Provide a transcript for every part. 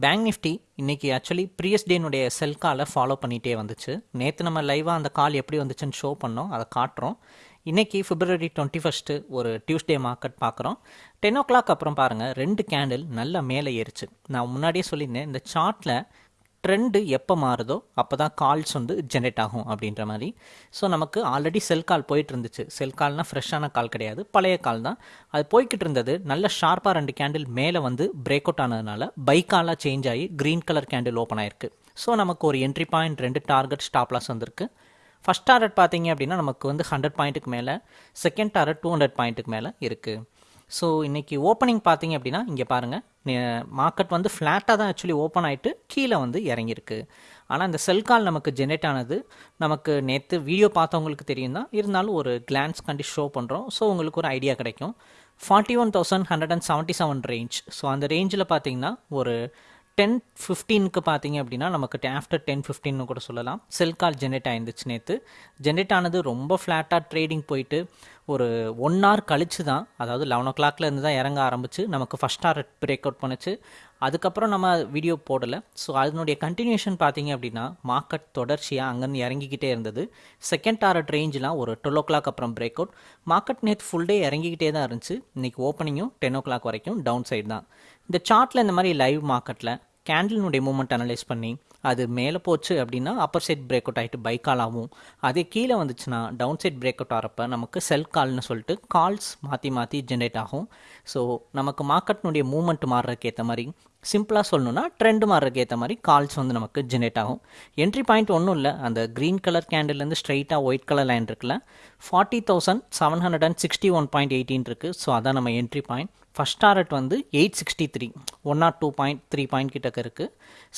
Bank Nifty இன்னைக்கு actually previous டேனுடைய sell காலை ஃபாலோ பண்ணிகிட்டே வந்துச்சு. நேற்று நம்ம லைவாக அந்த கால் எப்படி வந்துச்சுன்னு ஷோ பண்ணோம். அதை காட்டுறோம். இன்றைக்கி ஃபிப்ரவரி டுவெண்ட்டி ஃபஸ்ட்டு ஒரு டியூஸ்டே மார்க்கெட் பார்க்குறோம். டென் ஓ கிளாக் அப்புறம் பாருங்கள் ரெண்டு கேண்டில் நல்லா மேலே ஏறிச்சு. நான் முன்னாடியே சொல்லியிருந்தேன் இந்த சார்ட்டில் ட்ரெண்டு எப்போ மாறுதோ அப்போ தான் கால்ஸ் வந்து ஜென்ரேட் ஆகும் அப்படின்ற மாதிரி. ஸோ நமக்கு ஆல்ரெடி செல் கால் போயிட்டு இருந்துச்சு செல் கால்னால் ஃப்ரெஷ்ஷான கால் கிடையாது. பழைய கால் தான். அது போய்கிட்டு இருந்தது. நல்ல ஷார்ப்பாக ரெண்டு கேண்டில் மேலே வந்து பிரேக் அவுட் ஆனதுனால பைக்காலாக சேஞ்ச் ஆகி க்ரீன் கலர் கேண்டில் ஓப்பன் ஆயிருக்கு. ஸோ நமக்கு ஒரு என்ட்ரி பாயிண்ட் ரெண்டு டார்கெட் ஸ்டாப் லாஸ் வந்திருக்கு. ஃபஸ்ட் டார்கெட் பார்த்தீங்க அப்படின்னா நமக்கு வந்து ஹண்ட்ரட் பாயிண்ட்டுக்கு மேலே செகண்ட் டார்கெட் டூ ஹண்ட்ரட் பாயிண்ட்டுக்கு மேலே இருக்குது ஸோ இன்றைக்கி ஓப்பனிங் பார்த்தீங்க அப்படின்னா இங்கே பாருங்கள் மார்க்கெட் வந்து ஃப்ளாட்டாக தான் ஆக்சுவலி ஓப்பன் ஆகிட்டு கீழே வந்து இறங்கியிருக்கு. ஆனால் இந்த செல் கால் நமக்கு ஜென்ரேட் ஆனது நமக்கு நேற்று வீடியோ பார்த்தவங்களுக்கு தெரியும் தான் இருந்தாலும் ஒரு கிளான்ஸ் கண்டி ஷோ பண்ணுறோம் ஸோ உங்களுக்கு ஒரு ஐடியா கிடைக்கும். Forty one thousand hundred and seventy seven range so அந்த ரேஞ்சில் பார்த்தீங்கன்னா ஒரு டென் ஃபிஃப்டீனுக்கு பார்த்தீங்க அப்படின்னா நமக்கு ஆஃப்டர் டென் ஃபிஃப்டின்னு கூட சொல்லலாம். செல் கால் ஜென்ரேட் ஆயிருந்துச்சு நேற்று ஜென்ரேட் ஆனது ரொம்ப ஃப்ளாட்டாக ட்ரேடிங் போயிட்டு ஒரு ஒன் ஹவர் கழிச்சு தான் அதாவது லெவன் ஓ கிளாக்லேருந்து தான் இறங்க ஆரம்பிச்சு நமக்கு ஃபஸ்ட் ஹவர் பிரேக் அவுட் பண்ணுச்சு. அதுக்கப்புறம் நம்ம வீடியோ போடலை. ஸோ அதனுடைய கண்டினியூஷன் பார்த்தீங்க அப்படின்னா மார்க்கெட் தொடர்ச்சியாக அங்கேருந்து இறங்கிக்கிட்டே இருந்தது. செகண்ட் டாரட் ரேஞ்செலாம் ஒரு டுவெல் ஓ கிளாக் அப்புறம் பிரேக் அவுட் மார்க்கெட் நேற்று ஃபுல் டே இறங்கிக்கிட்டே தான் இருந்துச்சு. இன்றைக்கி ஓப்பனிங்கும் டென் ஓ கிளாக் வரைக்கும் டவுன் சைடு தான். இந்த சார்ட்டில் இந்த மாதிரி லைவ் மார்க்கெட்டில் கேண்டிலுடைய மூமெண்ட் அனலைஸ் பண்ணி அது மேலே போச்சு அப்படின்னா அப்பர் சைட் பிரேக் அவுட் ஆகிட்டு பை கால் ஆகும். அதே கீழே வந்துச்சுன்னா டவுன் சைட் பிரேக் அவுட் ஆகிறப்ப நமக்கு செல் கால்னு சொல்லிட்டு கால்ஸ் மாற்றி மாற்றி ஜென்ரேட் ஆகும். ஸோ நமக்கு மார்க்கெட்னுடைய மூமெண்ட் மாறுறதுக்கு ஏற்ற மாதிரி சிம்பிளாக சொல்லணும்னா ட்ரெண்ட் மாறுறதுக்கு ஏற்ற மாதிரி கால்ஸ் வந்து நமக்கு ஜெனரேட் ஆகும். என்ட்ரி பாயிண்ட் ஒன்றும் இல்லை. அந்த க்ரீன் கலர் கேண்டில்லேருந்து ஸ்ட்ரைட்டாக ஒயிட் கலர் லைன் இருக்குல்ல forty thousand seven hundred and sixty one point eighteen இருக்குது ஸோ அதான் நம்ம என்ட்ரி பாயிண்ட் ஃபஸ்ட் டாரட் வந்து eight sixty three one naught two point three point கிட்டக்க இருக்குது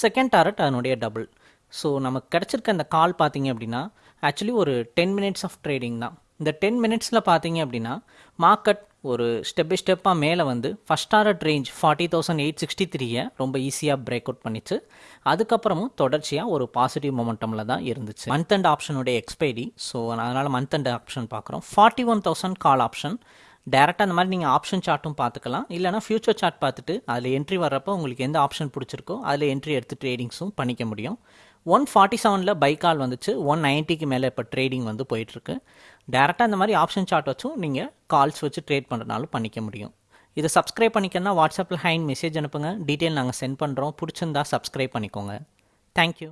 செகண்ட் டாரட் அதனுடைய டபுள் ஸோ நமக்கு கிடச்சிருக்க அந்த கால் பார்த்தீங்க அப்படின்னா ஆக்சுவலி ஒரு டென் மினிட்ஸ் ஆஃப் ட்ரேடிங் தான். இந்த டென் மினிட்ஸில் பார்த்தீங்க அப்படின்னா மார்க்கெட் ஒரு ஸ்டெப் பை ஸ்டெப்பாக மேலே வந்து first target range forty thousand eight sixty த்ரீயை ரொம்ப ஈஸியாக பிரேக் அவுட் பண்ணிச்சு. அதுக்கப்புறமும் தொடர்ச்சியாக ஒரு பாசிட்டிவ் மொமெண்டமில் தான் இருந்துச்சு. மந்த் அண்ட் ஆப்ஷனுடைய எக்ஸ்பைரி ஸோ அதனால் மந்த் அண்ட் ஆப்ஷன் பார்க்குறோம். Forty one thousand call option டேரெக்டாக அந்த மாதிரி நீங்கள் ஆப்ஷன் சார்ட்டும் பார்த்துக்கலாம். இல்லைனா ஃபியூச்சர் சார்ட் பார்த்துட்டு அதில் என்ட்ரி வர்றப்போ உங்களுக்கு எந்த ஆப்ஷன் பிடிச்சிருக்கோ அதில் என்ட்ரி எடுத்து ட்ரேடிங்ஸும் பண்ணிக்க முடியும். ஒன் ஃபார்ட்டி செவனில் பை கால் வந்துச்சு. ஒன் நைன்ட்டிக்கு மேலே இப்போ ட்ரேடிங் வந்து போயிட்டுருக்கு. டேரெக்டாக இந்த மாதிரி ஆப்ஷன் சார்ட் வச்சும் நீங்கள் கால்ஸ் வச்சு ட்ரேட் பண்ணுறனாலும் பண்ணிக்க முடியும். இதை சப்ஸ்கிரைப் பண்ணிக்கன்னா வாட்ஸ்அப்பில் ஹைன் மெசேஜ் அனுப்புங்க. டீட்டெயில் நாங்கள் சென்ட் பண்ணுறோம் பிடிச்சிருந்தா சப்ஸ்கிரைப் பண்ணிக்கோங்க. தேங்க்யூ